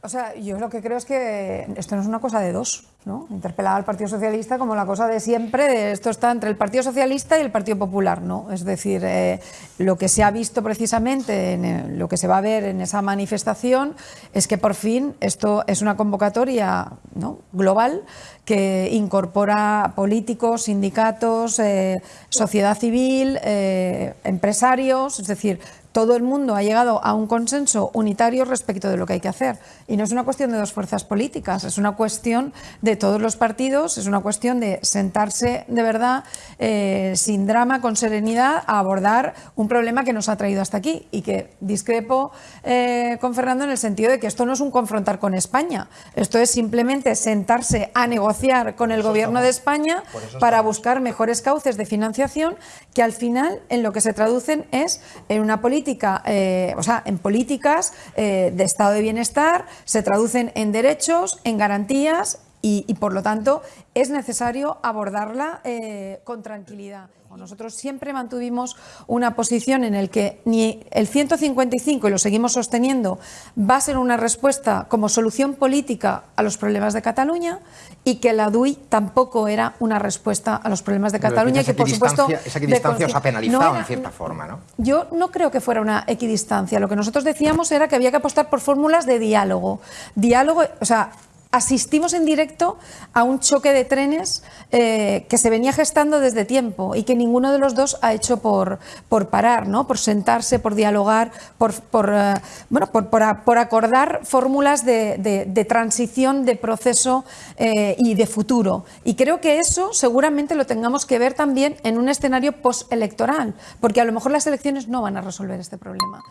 O sea, yo lo que creo es que esto no es una cosa de dos, ¿no? Interpelar al Partido Socialista como la cosa de siempre, de esto está entre el Partido Socialista y el Partido Popular, ¿no? Es decir, eh, lo que se ha visto precisamente, en eh, lo que se va a ver en esa manifestación, es que por fin esto es una convocatoria global que incorpora políticos, sindicatos, eh, sociedad civil, empresarios, es decir, todo el mundo ha llegado a un consenso unitario respecto de lo que hay que hacer. Y no es una cuestión de dos fuerzas políticas, es una cuestión de todos los partidos, es una cuestión de sentarse de verdad, eh, sin drama, con serenidad, a abordar un problema que nos ha traído hasta aquí. Y que discrepo eh, con Fernando en el sentido de que esto no es un confrontar con España, esto es simplemente sentarse a negociar con el gobierno de España para buscar mejores cauces de financiación que al final en lo que se traducen es en una política eh, o sea, en políticas eh, de estado de bienestar, se traducen en derechos, en garantías y, por lo tanto es necesario abordarla eh, con tranquilidad. Nosotros siempre mantuvimos una posición en el que ni el 155, y lo seguimos sosteniendo, va a ser una respuesta como solución política a los problemas de Cataluña y que la DUI tampoco era una respuesta a los problemas de Cataluña. que, por supuesto, esa equidistancia os ha penalizado en cierta forma, ¿no? Yo no creo que fuera una equidistancia. Lo que nosotros decíamos era que había que apostar por fórmulas de diálogo. Diálogo, o sea, asistimos en directo a un choque de trenes eh, que se venía gestando desde tiempo y que ninguno de los dos ha hecho por, por parar, ¿no? por sentarse, por dialogar, por, por eh, bueno, por, por, acordar fórmulas de, de, transición, de proceso eh, y de futuro. Y creo que eso seguramente lo tengamos que ver también en un escenario postelectoral, porque a lo mejor las elecciones no van a resolver este problema.